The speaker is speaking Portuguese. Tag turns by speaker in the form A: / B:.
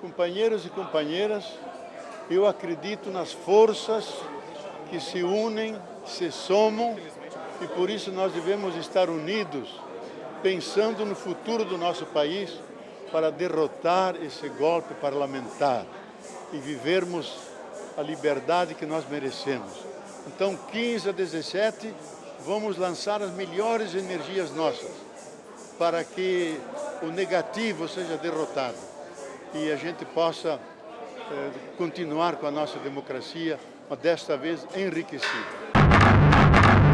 A: Companheiros e companheiras, eu acredito nas forças que se unem, se somam e por isso nós devemos estar unidos, pensando no futuro do nosso país para derrotar esse golpe parlamentar e vivermos a liberdade que nós merecemos. Então, 15 a 17, vamos lançar as melhores energias nossas para que o negativo seja derrotado e a gente possa eh, continuar com a nossa democracia, mas desta vez enriquecida.